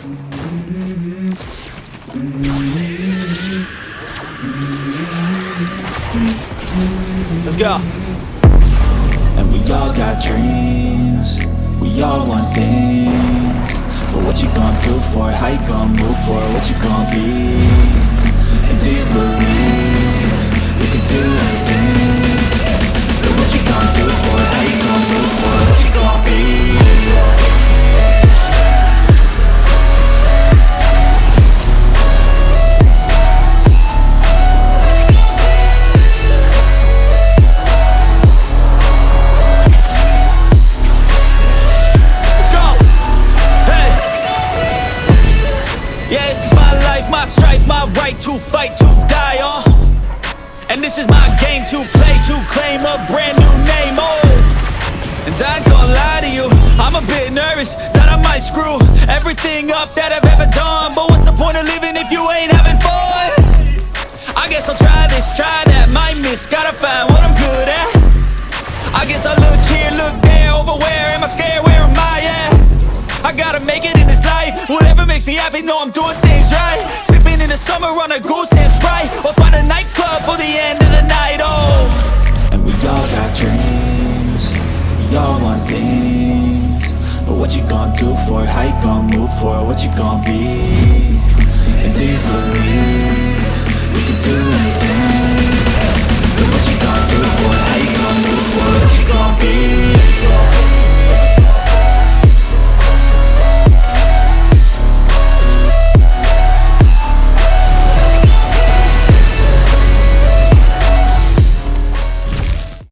Let's go. And we all got dreams We all want things But what you gonna do for it? How you gonna move for it? Yeah, this is my life, my strife, my right to fight, to die on. And this is my game to play, to claim a brand new name. Oh. And I ain't gonna lie to you, I'm a bit nervous that I might screw everything up that I've ever done. But what's the point of living if you ain't having fun? I guess I'll try this, try that, might miss, gotta find in this life, whatever makes me happy, know I'm doing things right Sipping in the summer on a goose and Sprite Or find a nightclub for the end of the night, oh And we all got dreams We all want things But what you gonna do for it? How you gonna move for it? What you gonna be?